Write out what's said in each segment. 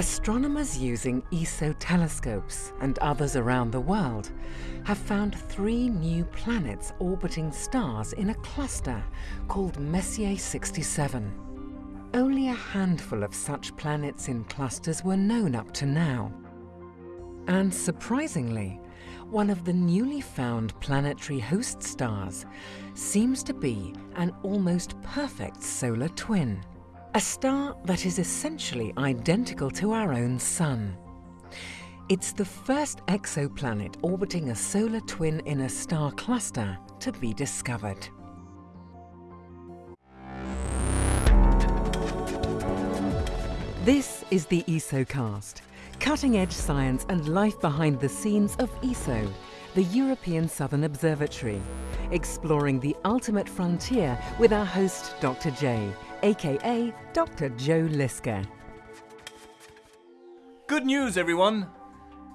Astronomers using ESO telescopes and others around the world have found three new planets orbiting stars in a cluster called Messier 67. Only a handful of such planets in clusters were known up to now. And surprisingly, one of the newly found planetary host stars seems to be an almost perfect solar twin. A star that is essentially identical to our own Sun. It's the first exoplanet orbiting a solar twin in a star cluster to be discovered. This is the ESOcast, cutting-edge science and life behind the scenes of ESO, the European Southern Observatory, exploring the ultimate frontier with our host Dr. J, aka Dr. Joe Liske. Good news, everyone!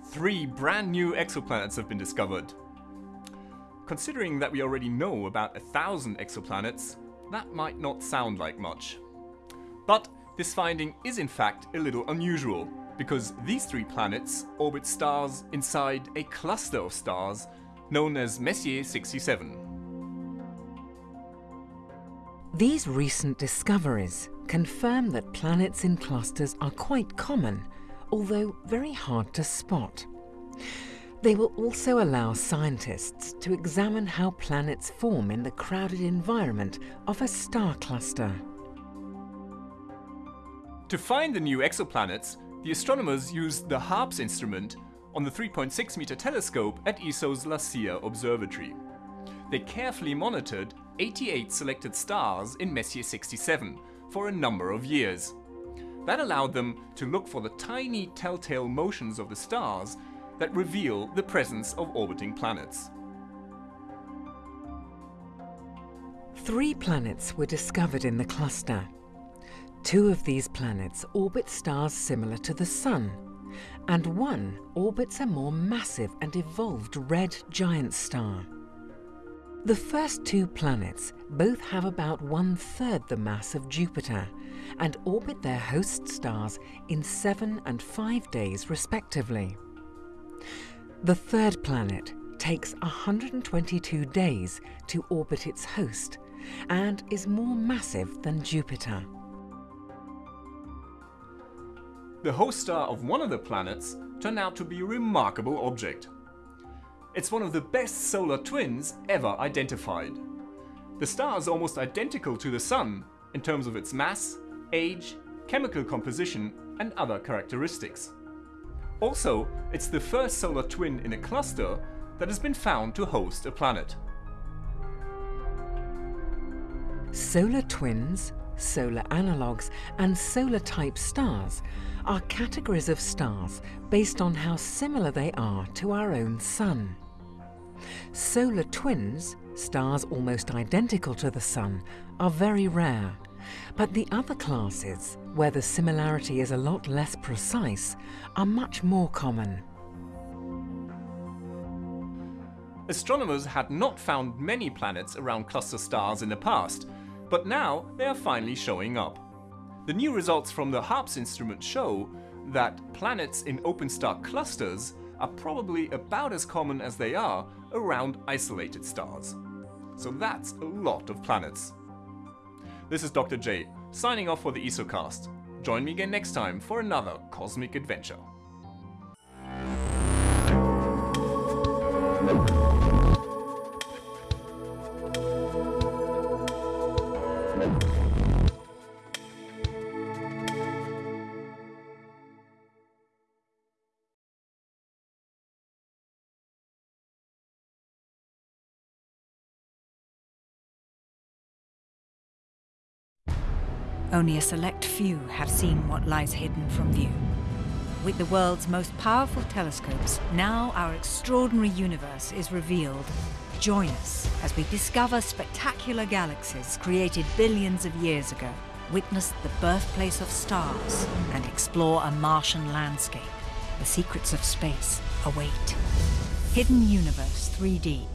Three brand new exoplanets have been discovered. Considering that we already know about a thousand exoplanets, that might not sound like much. But this finding is in fact a little unusual, because these three planets orbit stars inside a cluster of stars known as Messier 67. These recent discoveries confirm that planets in clusters are quite common, although very hard to spot. They will also allow scientists to examine how planets form in the crowded environment of a star cluster. To find the new exoplanets, the astronomers used the HARPS instrument on the 3.6 meter telescope at ESO's La Silla Observatory. They carefully monitored 88 selected stars in Messier 67 for a number of years. That allowed them to look for the tiny telltale motions of the stars that reveal the presence of orbiting planets. Three planets were discovered in the cluster. Two of these planets orbit stars similar to the Sun, and one orbits a more massive and evolved red giant star. The first two planets both have about one-third the mass of Jupiter and orbit their host stars in seven and five days respectively. The third planet takes 122 days to orbit its host and is more massive than Jupiter. The host star of one of the planets turned out to be a remarkable object. It's one of the best solar twins ever identified. The star is almost identical to the Sun in terms of its mass, age, chemical composition and other characteristics. Also, it's the first solar twin in a cluster that has been found to host a planet. Solar twins, solar analogues and solar-type stars are categories of stars based on how similar they are to our own Sun. Solar twins, stars almost identical to the Sun, are very rare. But the other classes, where the similarity is a lot less precise, are much more common. Astronomers had not found many planets around cluster stars in the past, but now they are finally showing up. The new results from the HARPS instrument show that planets in open star clusters are probably about as common as they are around isolated stars. So that's a lot of planets. This is Dr. J, signing off for the ESOcast. Join me again next time for another cosmic adventure. Only a select few have seen what lies hidden from view. With the world's most powerful telescopes, now our extraordinary universe is revealed. Join us as we discover spectacular galaxies created billions of years ago, witness the birthplace of stars, and explore a Martian landscape. The secrets of space await. Hidden Universe 3D